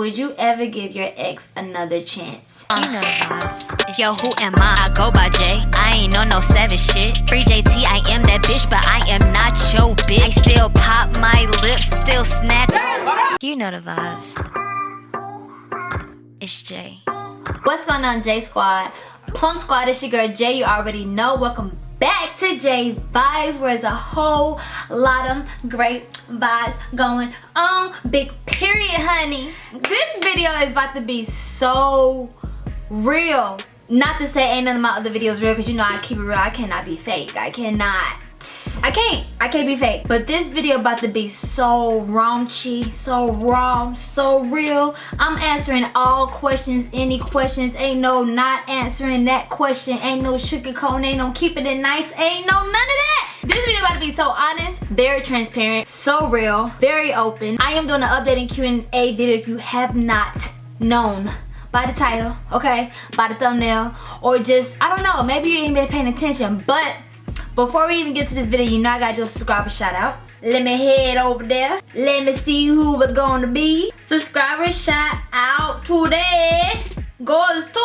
would you ever give your ex another chance? You know the vibes. Yo, who am I? I go by J. I ain't on no savage shit. Free JT, I am that bitch, but I am not your bitch. I still pop my lips, still snap. You know the vibes. It's Jay. What's going on, J Squad? Plum Squad, it's your girl Jay. You already know. Welcome back to J Vibes, where there's a whole lot of great vibes going on. Big period, honey. This video is about to be so real. Not to say ain't none of my other videos real, because you know I keep it real. I cannot be fake. I cannot. I can't. I can't be fake. But this video about to be so raunchy, so raw, so real. I'm answering all questions, any questions. Ain't no not answering that question. Ain't no sugarcoating, ain't no keeping it nice. Ain't no none of that. This video about to be so honest, very transparent, so real, very open. I am doing an updating Q&A video if you have not known by the title, okay, by the thumbnail, or just, I don't know, maybe you ain't been paying attention, but before we even get to this video, you know I gotta do a subscriber shout out. Let me head over there. Let me see who was gonna be. Subscriber shout out today goes to,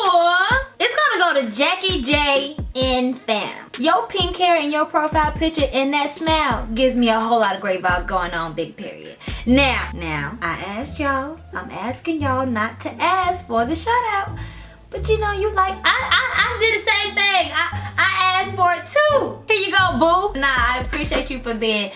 it's gonna go to Jackie J in fam. Your pink hair and your profile picture and that smile gives me a whole lot of great vibes going on, big period. Now, now, I asked y'all, I'm asking y'all not to ask for the shout out. But you know, you like, I, I, I did the same thing. I, I asked for it too. Here you go, boo. Nah, I appreciate you for being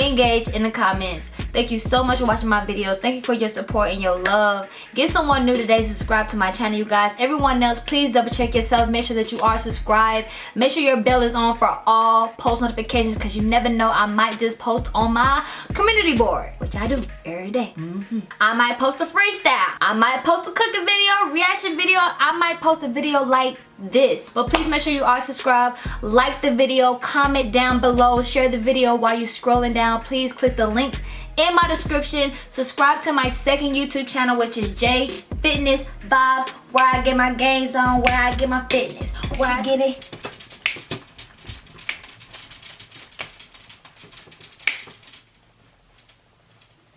engaged in the comments thank you so much for watching my videos thank you for your support and your love. Get someone new today subscribe to my channel you guys. Everyone else please double check yourself. Make sure that you are subscribed. Make sure your bell is on for all post notifications because you never know i might just post on my community board which i do every day. Mm -hmm. i might post a freestyle. I might post a cooking video reaction video. I might post a video like this. But please make sure you are subscribed. Like the video comment down below. Share the video while you're scrolling down. Please click the links in my description. Subscribe to my second youtube channel which is j fitness vibes where i get my gains on where i get my fitness where i get it.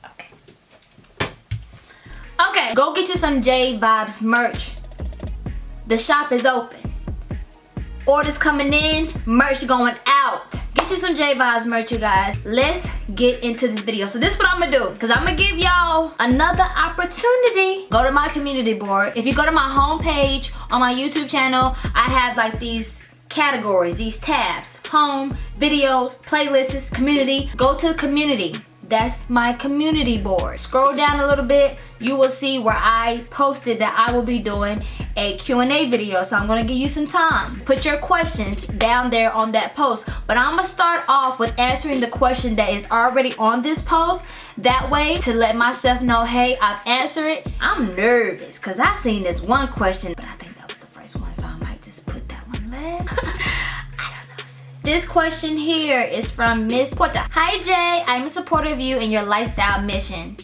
Okay. Okay go get you some j vibes merch. The shop is open. Orders coming in, merch going You some J Vibes merch, you guys. Let's get into this video. So this is what I'm gonna do, because I'm gonna give y'all another opportunity. Go to my community board. If you go to my homepage on my YouTube channel, I have like these categories, these tabs. Home, videos, playlists, community. Go to community that's my community board. Scroll down a little bit. You will see where I posted that I will be doing a Q&A video. So I'm gonna give you some time. Put your questions down there on that post. But I'm gonna start off with answering the question that is already on this post. That way to let myself know hey I've answered it. I'm nervous because I seen this one question but I think that was the first one so I might just put that one last This question here is from Miss Porta. Hi Jay, I'm a supporter of you and your lifestyle mission.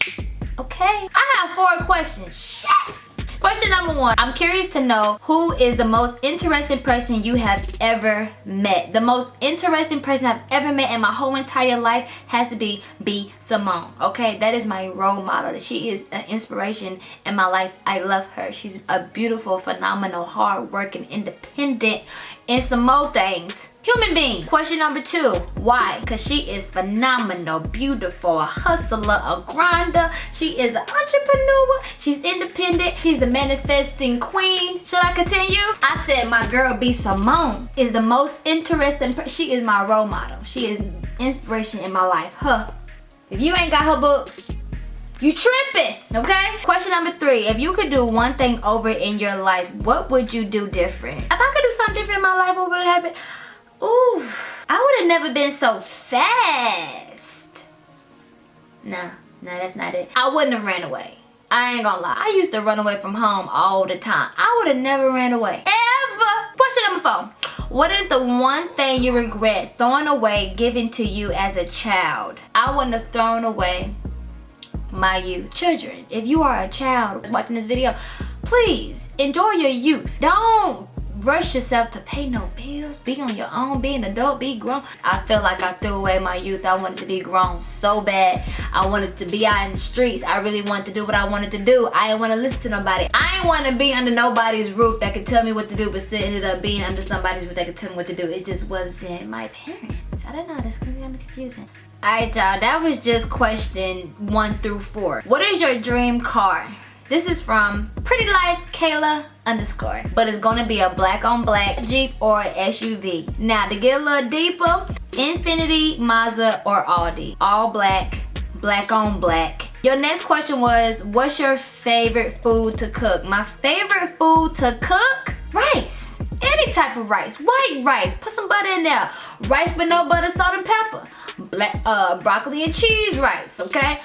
Okay. I have four questions. Shit. Question number one, I'm curious to know who is the most interesting person you have ever met. The most interesting person I've ever met in my whole entire life has to be B. Simone. Okay, that is my role model. She is an inspiration in my life. I love her. She's a beautiful, phenomenal, hardworking, independent, and some more things. Human being. Question number two. Why? Because she is phenomenal beautiful a hustler a grinder. She is an entrepreneur. She's independent. She's a manifesting queen. Should i continue? I said my girl b simone is the most interesting she is my role model. She is inspiration in my life. Huh. If you ain't got her book you tripping, okay? Question number three, if you could do one thing over in your life, what would you do different? If I could do something different in my life, what would happen? Ooh, I would have never been so fast. Nah, nah, that's not it. I wouldn't have ran away. I ain't gonna lie. I used to run away from home all the time. I would have never ran away. Ever. Question number four. What is the one thing you regret throwing away given to you as a child? I wouldn't have thrown away my youth. Children, if you are a child watching this video, please enjoy your youth. Don't rush yourself to pay no bills, be on your own, be an adult, be grown. I feel like I threw away my youth. I wanted to be grown so bad. I wanted to be out in the streets. I really wanted to do what I wanted to do. I didn't want to listen to nobody. I didn't want to be under nobody's roof that could tell me what to do, but still ended up being under somebody's roof that could tell me what to do. It just wasn't my parents. I don't know, that's kind of confusing. Alright y'all, that was just question one through four. What is your dream car? This is from Pretty Life Kayla underscore. But it's gonna be a black on black Jeep or SUV. Now to get a little deeper, Infiniti, Mazda, or Audi. All black, black on black. Your next question was, what's your favorite food to cook? My favorite food to cook? Rice. Any type of rice. White rice. Put some butter in there. Rice with no butter, salt, and pepper black uh, broccoli and cheese rice, okay?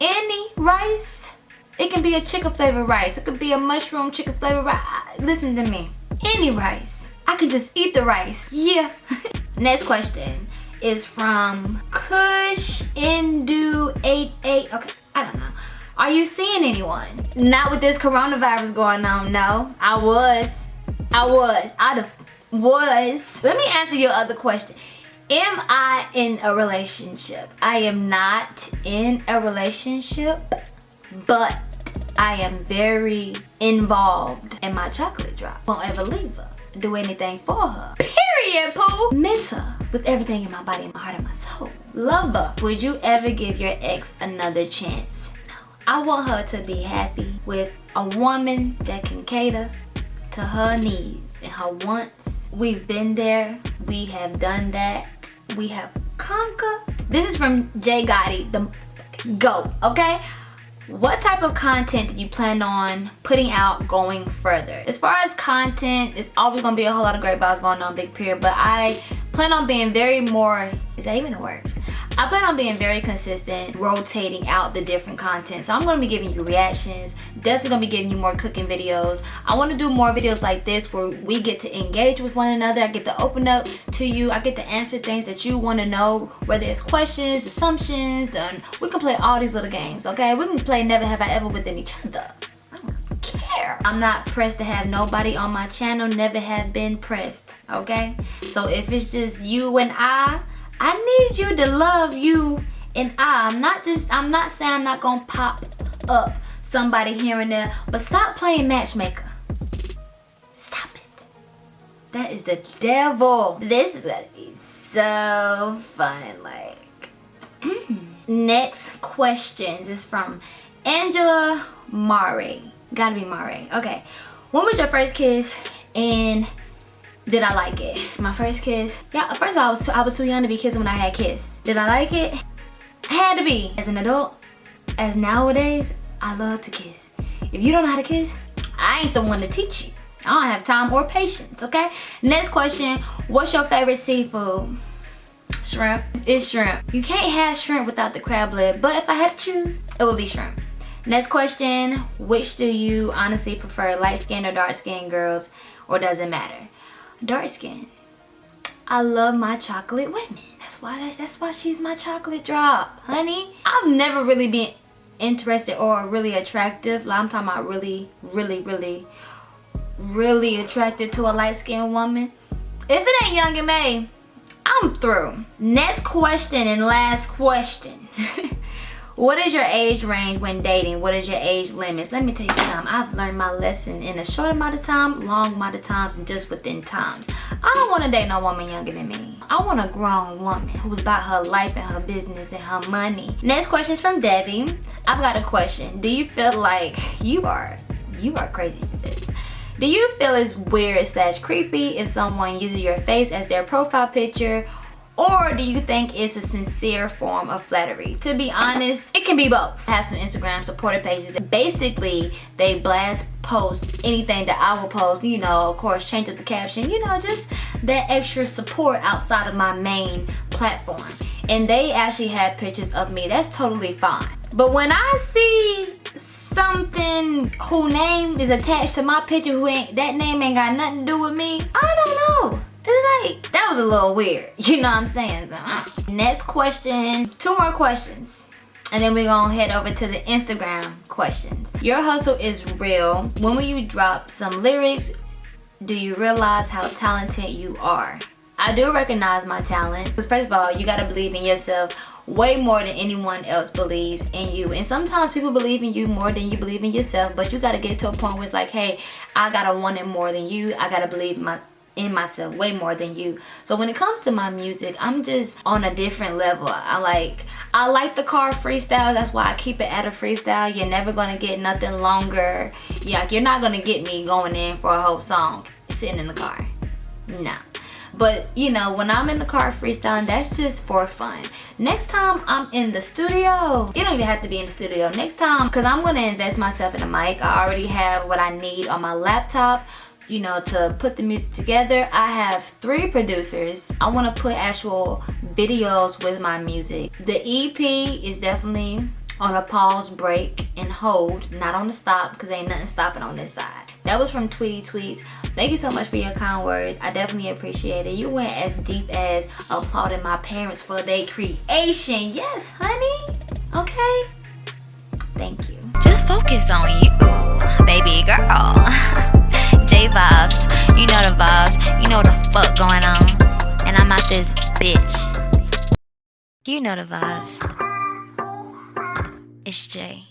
Any rice. It can be a chicken flavored rice. It could be a mushroom chicken flavored rice. Listen to me. Any rice. I could just eat the rice. Yeah. Next question is from Kush Indu 88. Okay, I don't know. Are you seeing anyone? Not with this coronavirus going on. No, I was. I was. I was. Let me answer your other question. Am I in a relationship? I am not in a relationship, but I am very involved in my chocolate drop. Won't ever leave her. Do anything for her. Period, Pooh. Miss her with everything in my body, in my heart, and my soul. Love her. Would you ever give your ex another chance? No. I want her to be happy with a woman that can cater to her needs and her wants. We've been there. We have done that we have Conquer. This is from Jay Gotti, the GOAT, okay? What type of content do you plan on putting out going further? As far as content, it's always gonna be a whole lot of great vibes going on, big period, but I plan on being very more, is that even a word? I plan on being very consistent, rotating out the different content. So I'm gonna be giving you reactions, definitely gonna be giving you more cooking videos. I wanna do more videos like this where we get to engage with one another. I get to open up to you. I get to answer things that you wanna know, whether it's questions, assumptions, and we can play all these little games, okay? We can play Never Have I Ever within each other. I don't care. I'm not pressed to have nobody on my channel, never have been pressed, okay? So if it's just you and I, I need you to love you and I. I'm not just, I'm not saying I'm not gonna pop up somebody here and there, but stop playing matchmaker. Stop it. That is the devil. This is gonna be so fun, like. Mm. Next questions is from Angela Mare. Gotta be Mare. Okay. When was your first kiss and did I like it? My first kiss, yeah, first of all, I was, too, I was too young to be kissing when I had kiss. Did I like it? I had to be. As an adult, as nowadays, I love to kiss. If you don't know how to kiss, I ain't the one to teach you. I don't have time or patience, okay? Next question, what's your favorite seafood? Shrimp. It's shrimp. You can't have shrimp without the crab leg, but if I had to choose, it would be shrimp. Next question, which do you honestly prefer, light skin or dark skin girls, or does it matter? Dark skin. I love my chocolate women. That's why that's, that's why she's my chocolate drop, honey. I've never really been interested or really attractive. Like I'm talking about really, really, really, really attracted to a light-skinned woman. If it ain't Young and May, I'm through. Next question and last question. What is your age range when dating? What is your age limits? Let me tell you something. I've learned my lesson in a short amount of time, long amount of times, and just within times. I don't want to date no woman younger than me. I want a grown woman who's about her life and her business and her money. Next question is from Debbie. I've got a question. Do you feel like you are, you are crazy this. Do you feel it's weird slash creepy if someone uses your face as their profile picture or do you think it's a sincere form of flattery? To be honest, it can be both. I have some Instagram supporter pages that basically they blast post anything that I will post, you know, of course change up the caption, you know, just that extra support outside of my main platform. And they actually have pictures of me, that's totally fine. But when I see something who name is attached to my picture who ain't, that name ain't got nothing to do with me, I don't know. It's like, that was a little weird. You know what I'm saying? Uh. Next question, two more questions. And then we're gonna head over to the Instagram questions. Your hustle is real. When will you drop some lyrics do you realize how talented you are? I do recognize my talent. Because first of all, you gotta believe in yourself way more than anyone else believes in you. And sometimes people believe in you more than you believe in yourself. But you gotta get to a point where it's like, hey, I gotta want it more than you. I gotta believe my in myself way more than you. So when it comes to my music i'm just on a different level. I like i like the car freestyle. That's why i keep it at a freestyle. You're never gonna get nothing longer. Yeah you're not gonna get me going in for a whole song sitting in the car. No. But you know when i'm in the car freestyling that's just for fun. Next time i'm in the studio you don't even have to be in the studio. Next time because i'm going to invest myself in a mic. I already have what i need on my laptop you know, to put the music together. I have three producers. I want to put actual videos with my music. The EP is definitely on a pause, break, and hold, not on the stop because ain't nothing stopping on this side. That was from Tweety Tweets. Thank you so much for your kind words. I definitely appreciate it. You went as deep as applauding my parents for their creation. Yes, honey. Okay. Thank you. Just focus on you, baby girl. J vibes. You know the vibes. You know the fuck going on. And I'm out this bitch. You know the vibes. It's Jay.